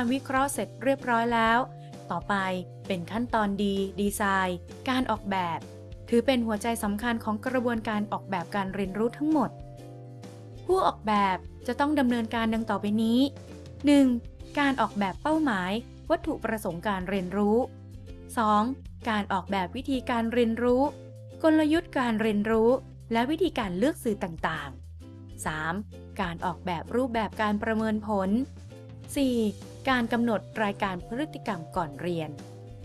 การวิเคราะห์เสร็จเรียบร้อยแล้ว ต่อไปเป็นขั้นตอนดีดีไซน์ การออกแบบ ถือเป็นหัวใจสำคัญของกระบวนการออกแบบการเรียนรู้ทั้งหมด ผู้ออกแบบจะต้องดำเนินการดังต่อไปนี้ 1. การออกแบบเป้าหมาย วัตถุประสงค์การเรียนรู้ 2. การออกแบบวิธีการเรียนรู้ กลยุทธ์การเรียนรู้ และวิธีการเลือกสื่อต่างๆ 3. การออกแบบรูปแบบการประเมินผล 4. การกำหนดรายการพฤติกรรมก่อนเรียน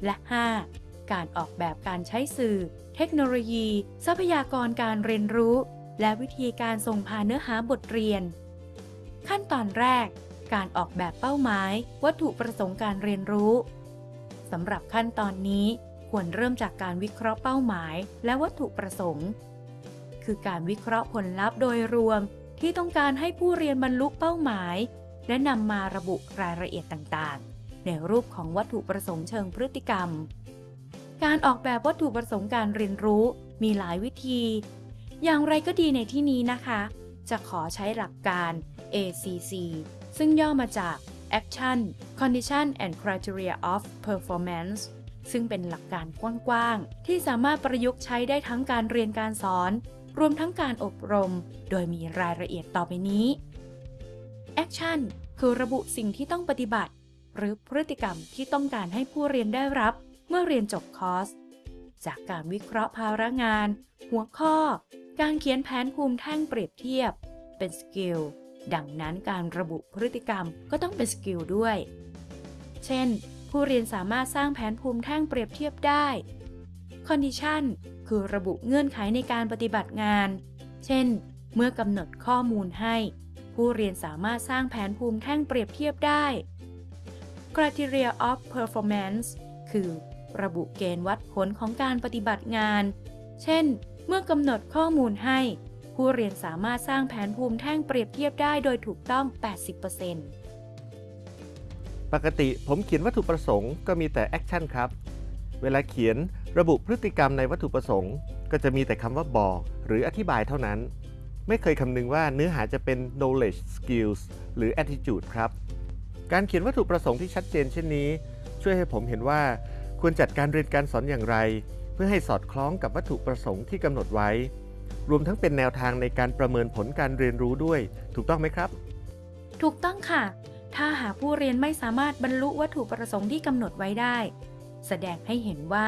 และ 5. การออกแบบการใช้สื่อ เทคโนโลยี ทรัพยากรการเรียนรู้ และวิธีการส่งผ่านเนื้อหาบทเรียน ขั้นตอนแรก การออกแบบเป้าหมาย วัตถุประสงค์การเรียนรู้สำหรับขั้นตอนนี้ควรเริ่มจากการวิเคราะห์เป้าหมาย และวัตถุประสงค์ คือการวิเคราะห์ผลลัพธ์โดยรวมที่ต้องการให้ผู้เรียนบรรลุเป้าหมาย และนำมาระบุรายละเอียดต่างๆ ในรูปของวัตถุประสงค์เชิงพฤติกรรม การออกแบบวัตถุประสงค์การเรียนรู้มีหลายวิธี อย่างไรก็ดีในที่นี้นะคะ จะขอใช้หลักการ ACC ซึ่งย่อมาจาก Action Condition and Criteria of Performance ซึ่งเป็นหลักการกว้างๆ ที่สามารถประยุกต์ใช้ได้ทั้งการเรียนการสอน รวมทั้งการอบรม โดยมีรายละเอียดต่อไปนี้ Action คือระบุสิ่งที่ต้องปฏิบัติ หรือพฤติกรรมที่ต้องการให้ผู้เรียนได้รับ เมื่อเรียนจบคอร์ส จากการวิเคราะห์ภาระงาน หัวข้อ การเขียนแผนภูมิแท่งเปรียบเทียบ เป็นสกิล ดังนั้นการระบุพฤติกรรมก็ต้องเป็นสกิลด้วย เช่น ผู้เรียนสามารถสร้างแผนภูมิแท่งเปรียบเทียบได้ Condition คือระบุเงื่อนไขในการปฏิบัติงาน เช่น เมื่อกำหนดข้อมูลให้ ผู้เรียนสามารถสร้างแผนภูมิแท่งเปรียบเทียบได้ Criteria of Performance คือ ระบุเกณฑ์วัดผลของการปฏิบัติงาน เช่น เมื่อกำหนดข้อมูลให้ ผู้เรียนสามารถสร้างแผนภูมิแท่งเปรียบเทียบได้โดยถูกต้อง 80%ปกติผมเขียนวัตถุประสงค์ก็มีแต่ action ครับ เวลาเขียนระบุพฤติกรรมในวัตถุประสงค์ ก็จะมีแต่คำว่าบอก หรืออธิบายเท่านั้น ไม่เคยคำนึงว่าเนื้อหาจะเป็น knowledge skills หรือ attitude ครับ การเขียนวัตถุประสงค์ที่ชัดเจนเช่นนี้ ช่วยให้ผมเห็นว่าควรจัดการเรียนการสอนอย่างไร เพื่อให้สอดคล้องกับวัตถุประสงค์ที่กำหนดไว้ รวมทั้งเป็นแนวทางในการประเมินผลการเรียนรู้ด้วย ถูกต้องไหมครับ ถูกต้องค่ะ ถ้าหากผู้เรียนไม่สามารถบรรลุวัตถุประสงค์ที่กำหนดไว้ได้ แสดงให้เห็นว่า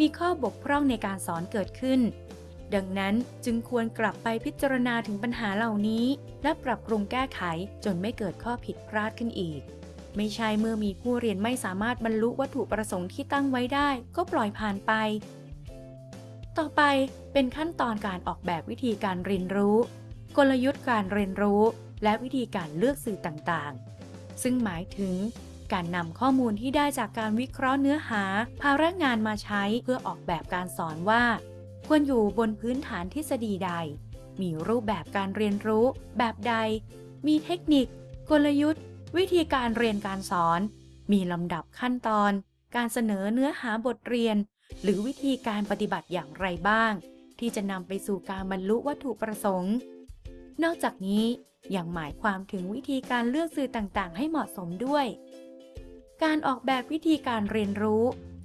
มีข้อบกพร่องในการสอนเกิดขึ้น ดังนั้นจึงควรกลับไปพิจารณาถึงปัญหาเหล่านี้ และปรับปรุงแก้ไขจนไม่เกิดข้อผิดพลาดขึ้นอีก ไม่ใช่เมื่อมีผู้เรียนไม่สามารถบรรลุวัตถุประสงค์ที่ตั้งไว้ได้ ก็ปล่อยผ่านไป ต่อไปเป็นขั้นตอนการออกแบบวิธีการเรียนรู้ กลยุทธ์การเรียนรู้ และวิธีการเลือกสื่อต่างๆ ซึ่งหมายถึงการนำข้อมูลที่ได้จากการวิเคราะห์เนื้อหา ภาระงานมาใช้เพื่อออกแบบการสอนว่า ควรอยู่บนพื้นฐานทฤษฎีใด มีรูปแบบการเรียนรู้ แบบใด มีเทคนิค กลยุทธ์ วิธีการเรียนการสอน มีลำดับขั้นตอน การเสนอเนื้อหาบทเรียน หรือวิธีการปฏิบัติอย่างไรบ้าง ที่จะนำไปสู่การบรรลุวัตถุประสงค์ นอกจากนี้ยังหมายความถึงวิธีการเลือกสื่อต่างๆ ให้เหมาะสมด้วย การออกแบบวิธีการเรียนรู้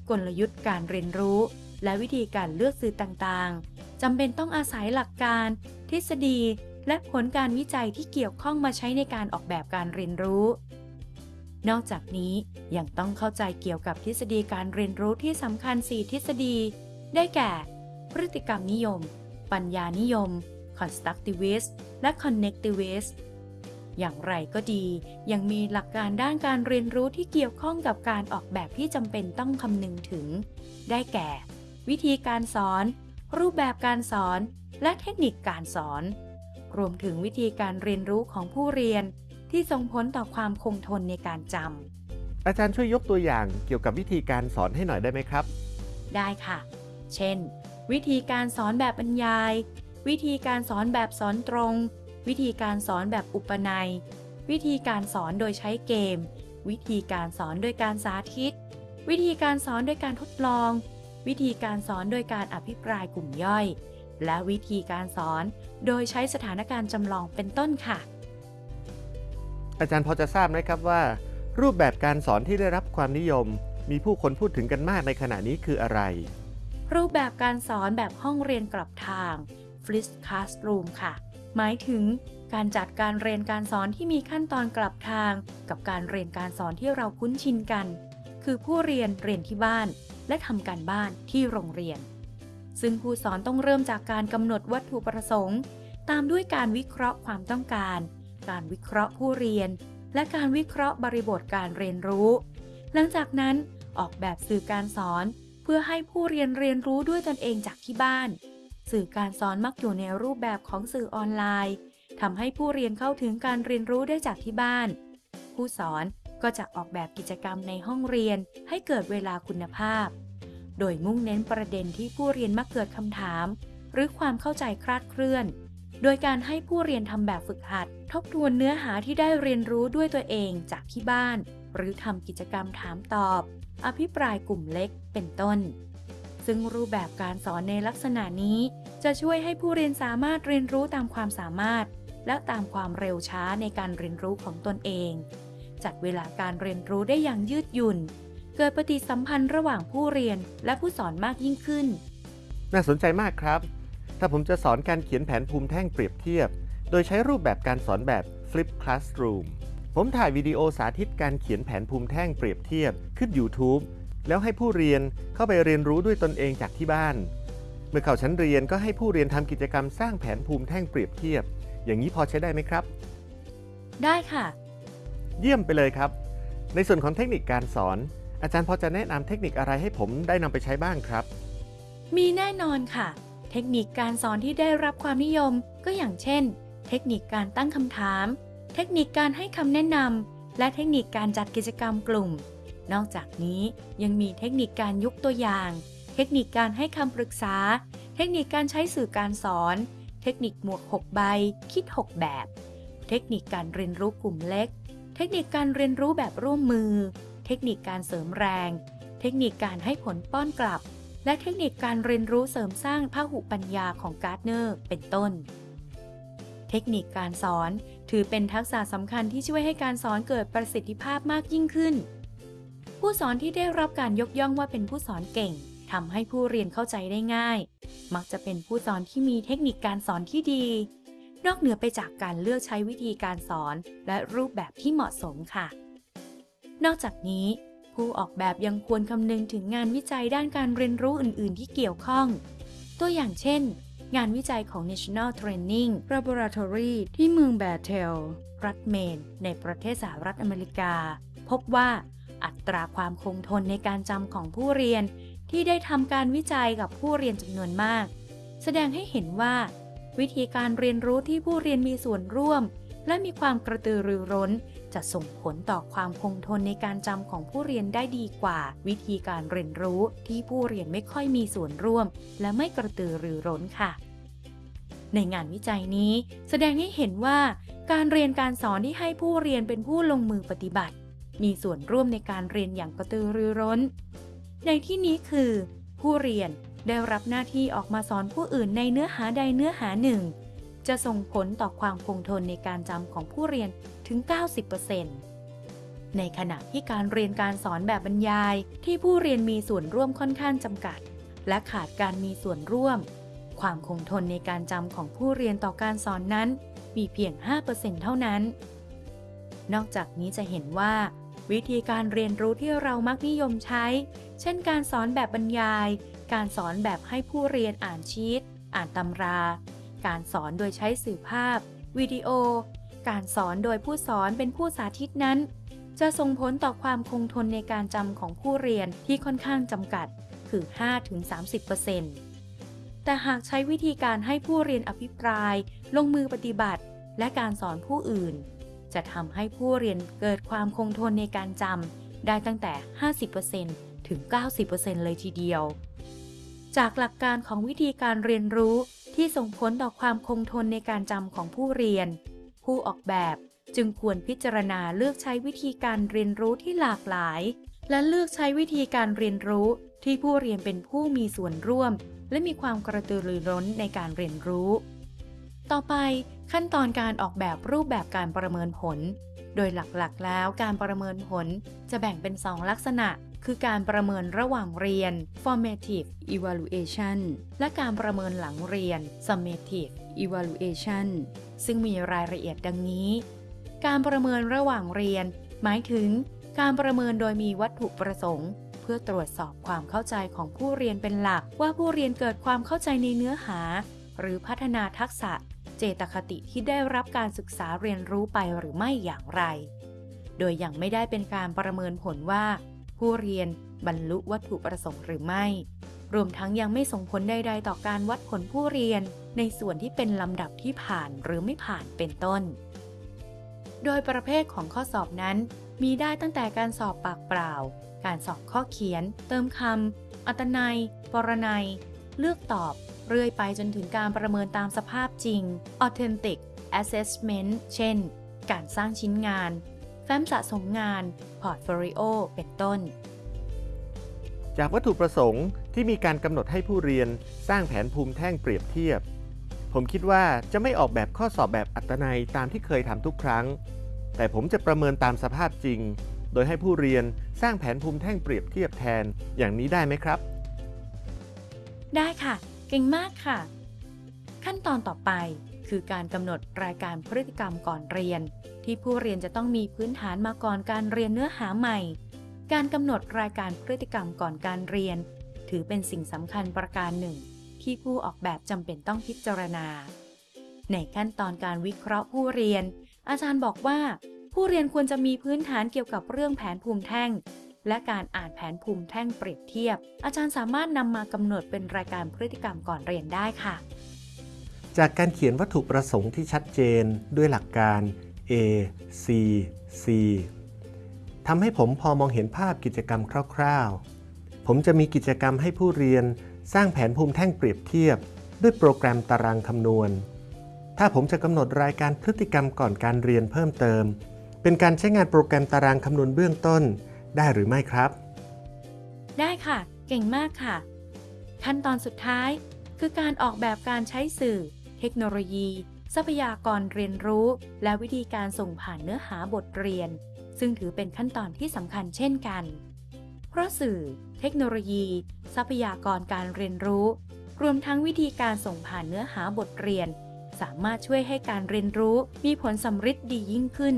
กลยุทธ์การเรียนรู้ และวิธีการเลือกสื่อต่างๆจำเป็นต้องอาศัยหลักการ ทฤษฎี และผลการวิจัยที่เกี่ยวข้องมาใช้ในการออกแบบการเรียนรู้ นอกจากนี้ยังต้องเข้าใจเกี่ยวกับทฤษฎีการเรียนรู้ที่สำคัญ 4 ทฤษฎี ได้แก่ พฤติกรรมนิยม ปัญญานิยม constructivist และ connectivist อย่างไรก็ดี ยังมีหลักการด้านการเรียนรู้ที่เกี่ยวข้องกับการออกแบบที่จำเป็นต้องคำนึงถึง ได้แก่ วิธีการสอน รูปแบบการสอน และเทคนิคการสอน รวมถึงวิธีการเรียนรู้ของผู้เรียน ที่ส่งผลต่อความคงทนในการจำอาจารย์ช่วยยกตัวอย่างเกี่ยวกับวิธีการสอนให้หน่อยได้ไหมครับ ได้ค่ะ เช่น วิธีการสอนแบบบรรยาย วิธีการสอนแบบสอนตรง วิธีการสอนแบบอุปนัย วิธีการสอนโดยใช้เกม วิธีการสอนโดยการสาธิต วิธีการสอนโดยการทดลอง วิธีการสอนโดยการอภิปรายกลุ่มย่อย และวิธีการสอนโดยใช้สถานการณ์จำลองเป็นต้นค่ะ อาจารย์พอจะทราบไหมครับว่า รูปแบบการสอนที่ได้รับความนิยม มีผู้คนพูดถึงกันมากในขณะนี้คืออะไร รูปแบบการสอนแบบห้องเรียนกลับทาง f l i s Classroom ค่ะ หมายถึงการจัดการเรียนการสอนที่มีขั้นตอนกลับทาง กับการเรียนการสอนที่เราคุ้นชินกัน คือผู้เรียนเรียนที่บ้าน และทำการบ้านที่โรงเรียน ซึ่งผู้สอนต้องเริ่มจากการกำหนดวัตถุประสงค์ ตามด้วยการวิเคราะห์ความต้องการ การวิเคราะห์ผู้เรียน และการวิเคราะห์บริบทการเรียนรู้ หลังจากนั้นออกแบบสื่อการสอน เพื่อให้ผู้เรียนเรียนรู้ด้วยตนเองจากที่บ้าน สื่อการสอนมักอยู่ในรูปแบบของสื่อออนไลน์ทำให้ผู้เรียนเข้าถึงการเรียนรู้ได้จากที่บ้าน ผู้สอน ก็จะออกแบบกิจกรรมในห้องเรียนให้เกิดเวลาคุณภาพ โดยมุ่งเน้นประเด็นที่ผู้เรียนมักเกิดคำถาม หรือความเข้าใจคลาดเคลื่อน โดยการให้ผู้เรียนทำแบบฝึกหัด ทบทวนเนื้อหาที่ได้เรียนรู้ด้วยตัวเองจากที่บ้าน หรือทำกิจกรรมถามตอบ อภิปรายกลุ่มเล็ก เป็นต้น ซึ่งรูปแบบการสอนในลักษณะนี้ จะช่วยให้ผู้เรียนสามารถเรียนรู้ตามความสามารถ และตามความเร็วช้าในการเรียนรู้ของตนเอง จัดเวลาการเรียนรู้ได้อย่างยืดหยุ่น เกิดปฏิสัมพันธ์ระหว่างผู้เรียนและผู้สอนมากยิ่งขึ้น น่าสนใจมากครับ ถ้าผมจะสอนการเขียนแผนภูมิแท่งเปรียบเทียบ โดยใช้รูปแบบการสอนแบบ Flip Classroom ผมถ่ายวิดีโอสาธิตการเขียนแผนภูมิแท่งเปรียบเทียบขึ้น YouTube แล้วให้ผู้เรียนเข้าไปเรียนรู้ด้วยตนเองจากที่บ้าน เมื่อเข้าชั้นเรียนก็ให้ผู้เรียนทำกิจกรรมสร้างแผนภูมิแท่งเปรียบเทียบ อย่างนี้พอใช้ได้ไหมครับ ได้ค่ะ เยี่ยมไปเลยครับ ในส่วนของเทคนิคการสอน อาจารย์พอจะแนะนำเทคนิคอะไรให้ผมได้นำไปใช้บ้างครับ มีแน่นอนค่ะ เทคนิคการสอนที่ได้รับความนิยมก็อย่างเช่น เทคนิคการตั้งคำถาม เทคนิคการให้คำแนะนำและเทคนิคการจัดกิจกรรมกลุ่ม นอกจากนี้ยังมีเทคนิคการยกตัวอย่าง เทคนิคการให้คำปรึกษา เทคนิคการใช้สื่อการสอน เทคนิคหมวก 6 ใบ คิด 6 แบบ เทคนิคการเรียนรู้กลุ่มเล็ก เทคนิคการเรียนรู้แบบร่วมมือ เทคนิคการเสริมแรง เทคนิคการให้ผลป้อนกลับ และเทคนิคการเรียนรู้เสริมสร้างพหุปัญญาของการ์ดเนอร์ เป็นต้น เทคนิคการสอนถือเป็นทักษะสำคัญที่ช่วยให้การสอนเกิดประสิทธิภาพมากยิ่งขึ้น ผู้สอนที่ได้รับการยกย่องว่าเป็นผู้สอนเก่งทำให้ผู้เรียนเข้าใจได้ง่าย มักจะเป็นผู้สอนที่มีเทคนิคการสอนที่ดี นอกเหนือไปจากการเลือกใช้วิธีการสอนและรูปแบบที่เหมาะสมค่ะ นอกจากนี้ ผู้ออกแบบยังควรคำนึงถึงงานวิจัยด้านการเรียนรู้อื่น ๆ ที่เกี่ยวข้อง ตัวอย่างเช่น งานวิจัยของ National Training Laboratory ที่เมืองแบเทล รัฐเมน ในประเทศสหรัฐอเมริกา พบว่าอัตราความคงทนในการจำของผู้เรียนที่ได้ทำการวิจัยกับผู้เรียนจำนวนมาก แสดงให้เห็นว่า วิธีการเรียนรู้ที่ผู้เรียนมีส่วนร่วม และมีความกระตือรือร้น จะส่งผลต่อความคงทนในการจำของผู้เรียนได้ดีกว่า วิธีการเรียนรู้ที่ผู้เรียนไม่ค่อยมีส่วนร่วม และไม่กระตือรือร้นค่ะในงานวิจัยนี้แสดงให้เห็นว่าการเรียนการสอนที่ให้ผู้เรียนเป็นผู้ลงมือปฏิบัติ มีส่วนร่วมในการเรียนอย่างกระตือรือร้น ในที่นี้คือ ผู้เรียน ได้รับหน้าที่ออกมาสอนผู้อื่นในเนื้อหาใดเนื้อหาหนึ่ง จะส่งผลต่อความคงทนในการจำของผู้เรียนถึง 90%ในขณะที่การเรียนการสอนแบบบรรยายที่ผู้เรียนมีส่วนร่วมค่อนข้างจำกัด และขาดการมีส่วนร่วม ความคงทนในการจำของผู้เรียนต่อการสอนนั้น มีเพียง 5%เท่านั้น นอกจากนี้จะเห็นว่าวิธีการเรียนรู้ที่เรามักนิยมใช้ เช่นการสอนแบบบรรยาย การสอนแบบให้ผู้เรียนอ่านชีต อ่านตำรา การสอนโดยใช้สื่อภาพ วิดีโอ การสอนโดยผู้สอนเป็นผู้สาธิตนั้น จะส่งผลต่อความคงทนในการจำของผู้เรียนที่ค่อนข้างจำกัด คือ 5-30%แต่หากใช้วิธีการให้ผู้เรียนอภิปราย ลงมือปฏิบัติ และการสอนผู้อื่น จะทำให้ผู้เรียนเกิดความคงทนในการจำได้ตั้งแต่ 50%ถึง 90%เลยทีเดียว จากหลักการของวิธีการเรียนรู้ที่ส่งผลต่อความคงทนในการจำของผู้เรียน ผู้ออกแบบจึงควรพิจารณาเลือกใช้วิธีการเรียนรู้ที่หลากหลาย และเลือกใช้วิธีการเรียนรู้ที่ผู้เรียนเป็นผู้มีส่วนร่วม และมีความกระตือรือร้นในการเรียนรู้ ต่อไปขั้นตอนการออกแบบรูปแบบการประเมินผล โดยหลักๆ แล้วการประเมินผลจะแบ่งเป็น 2 ลักษณะ คือการประเมินระหว่างเรียน formative evaluation และการประเมินหลังเรียน summative evaluation ซึ่งมีรายละเอียดดังนี้ การประเมินระหว่างเรียน หมายถึง การประเมินโดยมีวัตถุประสงค์ เพื่อตรวจสอบความเข้าใจของผู้เรียนเป็นหลัก ว่าผู้เรียนเกิดความเข้าใจในเนื้อหา หรือพัฒนาทักษะ เจตคติที่ได้รับการศึกษาเรียนรู้ไปหรือไม่อย่างไร โดยยังไม่ได้เป็นการประเมินผลว่า ผู้เรียนบรรลุวัตถุประสงค์หรือไม่ รวมทั้งยังไม่ส่งผลใด ๆ ต่อการวัดผลผู้เรียน ในส่วนที่เป็นลำดับที่ผ่านหรือไม่ผ่านเป็นต้น โดยประเภทของข้อสอบนั้น มีได้ตั้งแต่การสอบปากเปล่า การสอบข้อเขียน เติมคำ อัตนัย ปรนัย เลือกตอบ เรื่อยไปจนถึงการประเมินตามสภาพจริง authentic assessment เช่น การสร้างชิ้นงาน แฟ้มสะสมงาน portfolio เป็นต้น จากวัตถุประสงค์ที่มีการกำหนดให้ผู้เรียนสร้างแผนภูมิแท่งเปรียบเทียบ ผมคิดว่าจะไม่ออกแบบข้อสอบแบบอัตนัยตามที่เคยทำทุกครั้ง แต่ผมจะประเมินตามสภาพจริง โดยให้ผู้เรียนสร้างแผนภูมิแท่งเปรียบเทียบแทนอย่างนี้ได้ไหมครับ ได้ค่ะ เก่งมากค่ะ ขั้นตอนต่อไปคือการกำหนดรายการพฤติกรรมก่อนเรียน ที่ผู้เรียนจะต้องมีพื้นฐานมาก่อนการเรียนเนื้อหาใหม่ การกำหนดรายการพฤติกรรมก่อนการเรียน ถือเป็นสิ่งสำคัญประการหนึ่ง ที่ผู้ออกแบบจำเป็นต้องพิจารณา ในขั้นตอนการวิเคราะห์ผู้เรียน อาจารย์บอกว่า ผู้เรียนควรจะมีพื้นฐานเกี่ยวกับเรื่องแผนภูมิแท่ง และการอ่านแผนภูมิแท่งเปรียบเทียบ อาจารย์สามารถนำมากำหนดเป็นรายการพฤติกรรมก่อนเรียนได้ค่ะ จากการเขียนวัตถุประสงค์ที่ชัดเจนด้วยหลักการ A C C ทำให้ผมพอมองเห็นภาพกิจกรรมคร่าวๆ ผมจะมีกิจกรรมให้ผู้เรียนสร้างแผนภูมิแท่งเปรียบเทียบ ด้วยโปรแกรมตารางคำนวณ ถ้าผมจะกำหนดรายการพฤติกรรมก่อนการเรียนเพิ่มเติม เป็นการใช้งานโปรแกรมตารางคำนวณเบื้องต้น ได้หรือไม่ครับ ได้ค่ะ เก่งมากค่ะ ขั้นตอนสุดท้ายคือการออกแบบการใช้สื่อ เทคโนโลยี ทรัพยากรเรียนรู้ และวิธีการส่งผ่านเนื้อหาบทเรียน ซึ่งถือเป็นขั้นตอนที่สำคัญเช่นกัน เพราะสื่อ เทคโนโลยี ทรัพยากรการเรียนรู้ รวมทั้งวิธีการส่งผ่านเนื้อหาบทเรียน สามารถช่วยให้การเรียนรู้มีผลสำฤทธิ์ดียิ่งขึ้น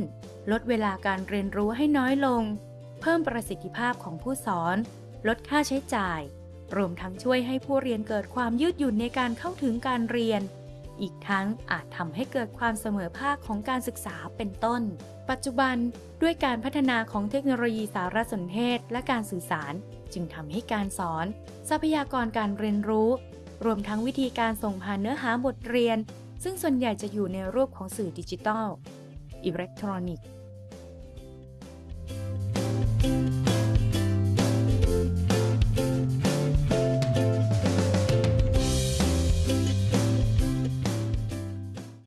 ลดเวลาการเรียนรู้ให้น้อยลง เพิ่มประสิทธิภาพของผู้สอน ลดค่าใช้จ่าย รวมทั้งช่วยให้ผู้เรียนเกิดความยืดหยุ่นในการเข้าถึงการเรียน อีกทั้งอาจทำให้เกิดความเสมอภาคของการศึกษาเป็นต้น ปัจจุบันด้วยการพัฒนาของเทคโนโลยีสารสนเทศและการสื่อสาร จึงทำให้การสอน ทรัพยากรการเรียนรู้ รวมทั้งวิธีการส่งผ่านเนื้อหาบทเรียน ซึ่งส่วนใหญ่จะอยู่ในรูปของสื่อดิจิตอลอิเล็กทรอนิกส์